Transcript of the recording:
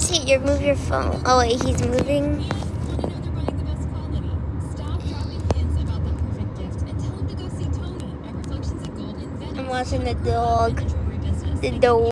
Tate, you move your phone. Oh wait, he's moving. I'm watching the dog. The dog.